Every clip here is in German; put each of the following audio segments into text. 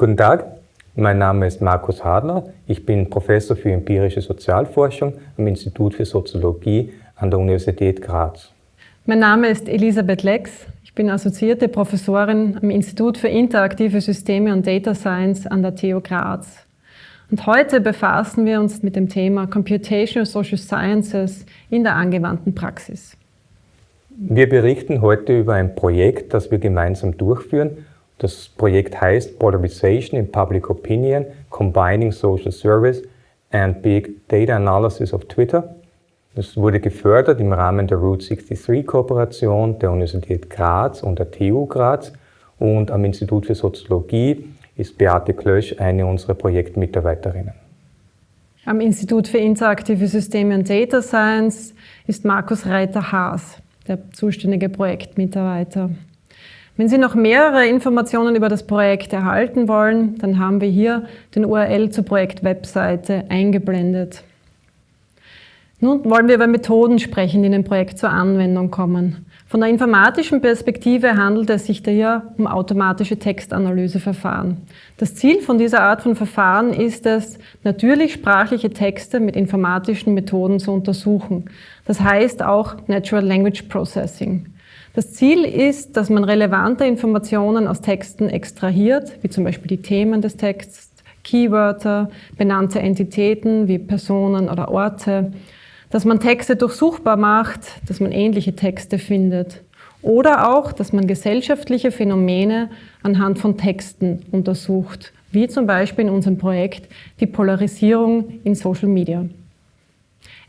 Guten Tag, mein Name ist Markus Hadler. Ich bin Professor für empirische Sozialforschung am Institut für Soziologie an der Universität Graz. Mein Name ist Elisabeth Lex. Ich bin assoziierte Professorin am Institut für interaktive Systeme und Data Science an der TU Graz. Und heute befassen wir uns mit dem Thema Computational Social Sciences in der angewandten Praxis. Wir berichten heute über ein Projekt, das wir gemeinsam durchführen. Das Projekt heißt Polarization in Public Opinion, Combining Social Service and Big Data Analysis of Twitter. Das wurde gefördert im Rahmen der Route 63 Kooperation der Universität Graz und der TU Graz und am Institut für Soziologie ist Beate Klösch eine unserer Projektmitarbeiterinnen. Am Institut für interaktive Systeme und Data Science ist Markus Reiter-Haas, der zuständige Projektmitarbeiter. Wenn Sie noch mehrere Informationen über das Projekt erhalten wollen, dann haben wir hier den URL zur Projektwebseite eingeblendet. Nun wollen wir über Methoden sprechen, die in dem Projekt zur Anwendung kommen. Von der informatischen Perspektive handelt es sich hier um automatische Textanalyseverfahren. Das Ziel von dieser Art von Verfahren ist es, natürlich sprachliche Texte mit informatischen Methoden zu untersuchen. Das heißt auch Natural Language Processing. Das Ziel ist, dass man relevante Informationen aus Texten extrahiert, wie zum Beispiel die Themen des Texts, Keywörter, benannte Entitäten wie Personen oder Orte, dass man Texte durchsuchbar macht, dass man ähnliche Texte findet. Oder auch, dass man gesellschaftliche Phänomene anhand von Texten untersucht, wie zum Beispiel in unserem Projekt die Polarisierung in Social Media.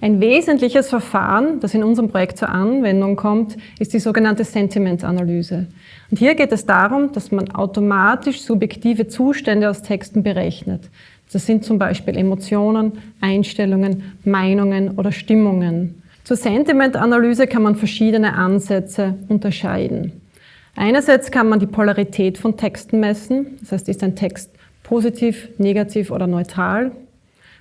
Ein wesentliches Verfahren, das in unserem Projekt zur Anwendung kommt, ist die sogenannte Sentiment-Analyse. Und hier geht es darum, dass man automatisch subjektive Zustände aus Texten berechnet. Das sind zum Beispiel Emotionen, Einstellungen, Meinungen oder Stimmungen. Zur Sentiment-Analyse kann man verschiedene Ansätze unterscheiden. Einerseits kann man die Polarität von Texten messen, das heißt, ist ein Text positiv, negativ oder neutral.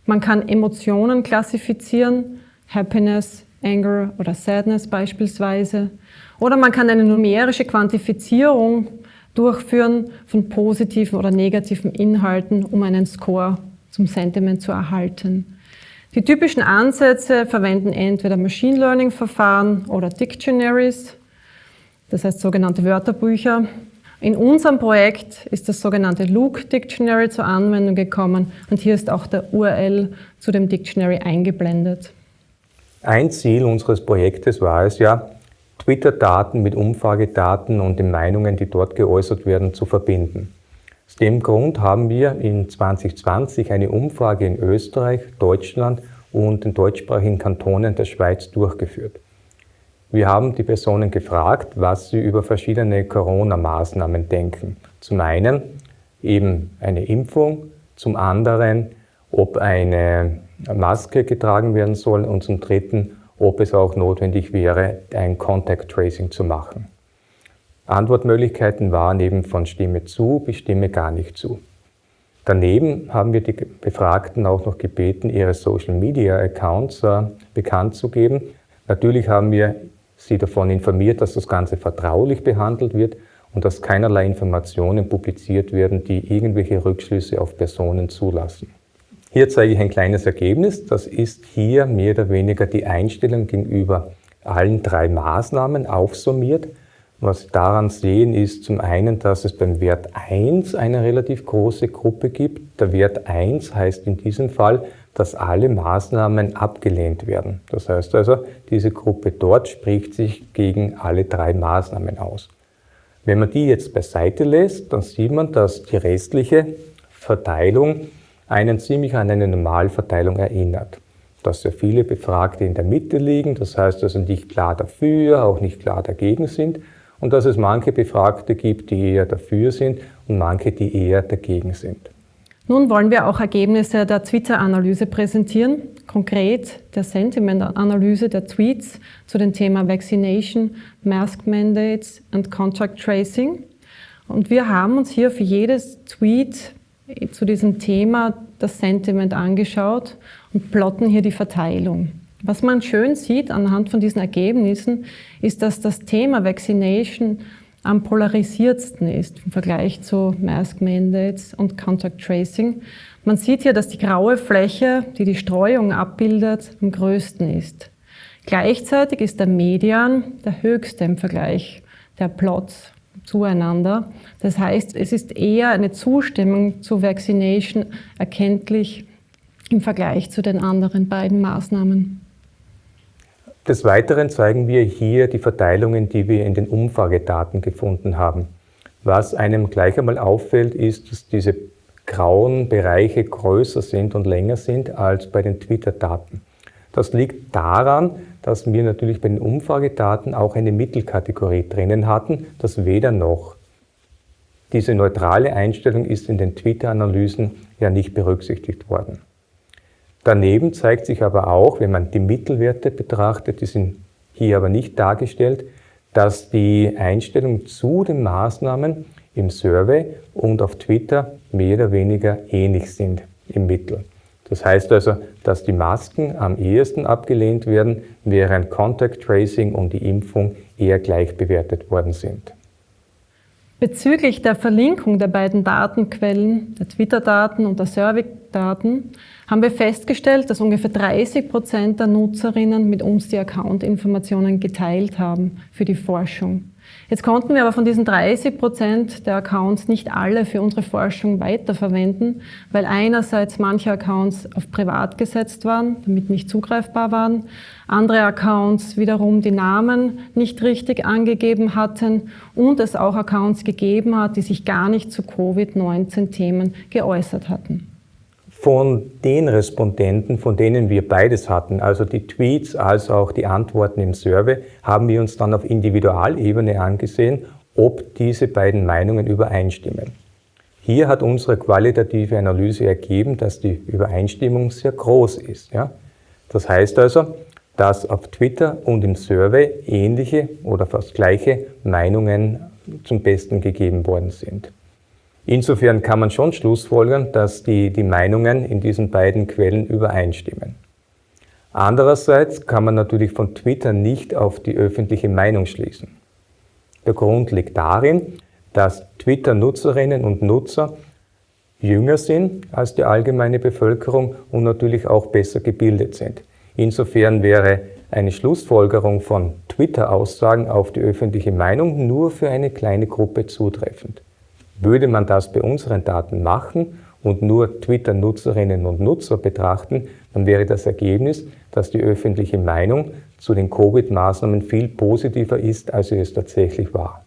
Man kann Emotionen klassifizieren, Happiness, Anger oder Sadness beispielsweise. Oder man kann eine numerische Quantifizierung Durchführen von positiven oder negativen Inhalten, um einen Score zum Sentiment zu erhalten. Die typischen Ansätze verwenden entweder Machine Learning Verfahren oder Dictionaries, das heißt sogenannte Wörterbücher. In unserem Projekt ist das sogenannte Luke Dictionary zur Anwendung gekommen und hier ist auch der URL zu dem Dictionary eingeblendet. Ein Ziel unseres Projektes war es ja, Twitter-Daten mit Umfragedaten und den Meinungen, die dort geäußert werden, zu verbinden. Aus dem Grund haben wir in 2020 eine Umfrage in Österreich, Deutschland und den deutschsprachigen Kantonen der Schweiz durchgeführt. Wir haben die Personen gefragt, was sie über verschiedene Corona-Maßnahmen denken. Zum einen eben eine Impfung, zum anderen, ob eine Maske getragen werden soll und zum dritten, ob es auch notwendig wäre, ein Contact Tracing zu machen. Antwortmöglichkeiten waren eben von Stimme zu bis Stimme gar nicht zu. Daneben haben wir die Befragten auch noch gebeten, ihre Social Media Accounts äh, bekannt zu geben. Natürlich haben wir sie davon informiert, dass das Ganze vertraulich behandelt wird und dass keinerlei Informationen publiziert werden, die irgendwelche Rückschlüsse auf Personen zulassen. Hier zeige ich ein kleines Ergebnis. Das ist hier mehr oder weniger die Einstellung gegenüber allen drei Maßnahmen aufsummiert. Was Sie daran sehen, ist zum einen, dass es beim Wert 1 eine relativ große Gruppe gibt. Der Wert 1 heißt in diesem Fall, dass alle Maßnahmen abgelehnt werden. Das heißt also, diese Gruppe dort spricht sich gegen alle drei Maßnahmen aus. Wenn man die jetzt beiseite lässt, dann sieht man, dass die restliche Verteilung einen ziemlich an eine Normalverteilung erinnert. Dass sehr viele Befragte in der Mitte liegen, das heißt also nicht klar dafür, auch nicht klar dagegen sind und dass es manche Befragte gibt, die eher dafür sind und manche, die eher dagegen sind. Nun wollen wir auch Ergebnisse der Twitter-Analyse präsentieren, konkret der Sentiment-Analyse der Tweets zu dem Thema Vaccination, Mask Mandates und Contract Tracing. Und wir haben uns hier für jedes Tweet zu diesem Thema das Sentiment angeschaut und plotten hier die Verteilung. Was man schön sieht anhand von diesen Ergebnissen, ist, dass das Thema Vaccination am polarisiertsten ist im Vergleich zu Mask Mandates und Contact Tracing. Man sieht hier, dass die graue Fläche, die die Streuung abbildet, am größten ist. Gleichzeitig ist der Median der höchste im Vergleich der Plots zueinander. Das heißt, es ist eher eine Zustimmung zu Vaccination erkenntlich im Vergleich zu den anderen beiden Maßnahmen. Des Weiteren zeigen wir hier die Verteilungen, die wir in den Umfragedaten gefunden haben. Was einem gleich einmal auffällt, ist, dass diese grauen Bereiche größer sind und länger sind als bei den Twitter-Daten. Das liegt daran, dass wir natürlich bei den Umfragedaten auch eine Mittelkategorie drinnen hatten, das weder noch. Diese neutrale Einstellung ist in den Twitter-Analysen ja nicht berücksichtigt worden. Daneben zeigt sich aber auch, wenn man die Mittelwerte betrachtet, die sind hier aber nicht dargestellt, dass die Einstellungen zu den Maßnahmen im Survey und auf Twitter mehr oder weniger ähnlich sind im Mittel. Das heißt also, dass die Masken am ehesten abgelehnt werden, während Contact Tracing und die Impfung eher gleich bewertet worden sind. Bezüglich der Verlinkung der beiden Datenquellen, der Twitter-Daten und der Survey-Daten, haben wir festgestellt, dass ungefähr 30 Prozent der Nutzerinnen mit uns die Account-Informationen geteilt haben für die Forschung. Jetzt konnten wir aber von diesen 30 Prozent der Accounts nicht alle für unsere Forschung weiterverwenden, weil einerseits manche Accounts auf privat gesetzt waren, damit nicht zugreifbar waren, andere Accounts wiederum die Namen nicht richtig angegeben hatten und es auch Accounts gegeben hat, die sich gar nicht zu Covid-19-Themen geäußert hatten. Von den Respondenten, von denen wir beides hatten, also die Tweets als auch die Antworten im Survey, haben wir uns dann auf Individualebene angesehen, ob diese beiden Meinungen übereinstimmen. Hier hat unsere qualitative Analyse ergeben, dass die Übereinstimmung sehr groß ist. Ja? Das heißt also, dass auf Twitter und im Survey ähnliche oder fast gleiche Meinungen zum Besten gegeben worden sind. Insofern kann man schon schlussfolgern, dass die, die Meinungen in diesen beiden Quellen übereinstimmen. Andererseits kann man natürlich von Twitter nicht auf die öffentliche Meinung schließen. Der Grund liegt darin, dass Twitter-Nutzerinnen und Nutzer jünger sind als die allgemeine Bevölkerung und natürlich auch besser gebildet sind. Insofern wäre eine Schlussfolgerung von Twitter-Aussagen auf die öffentliche Meinung nur für eine kleine Gruppe zutreffend. Würde man das bei unseren Daten machen und nur Twitter-Nutzerinnen und Nutzer betrachten, dann wäre das Ergebnis, dass die öffentliche Meinung zu den Covid-Maßnahmen viel positiver ist, als sie es tatsächlich war.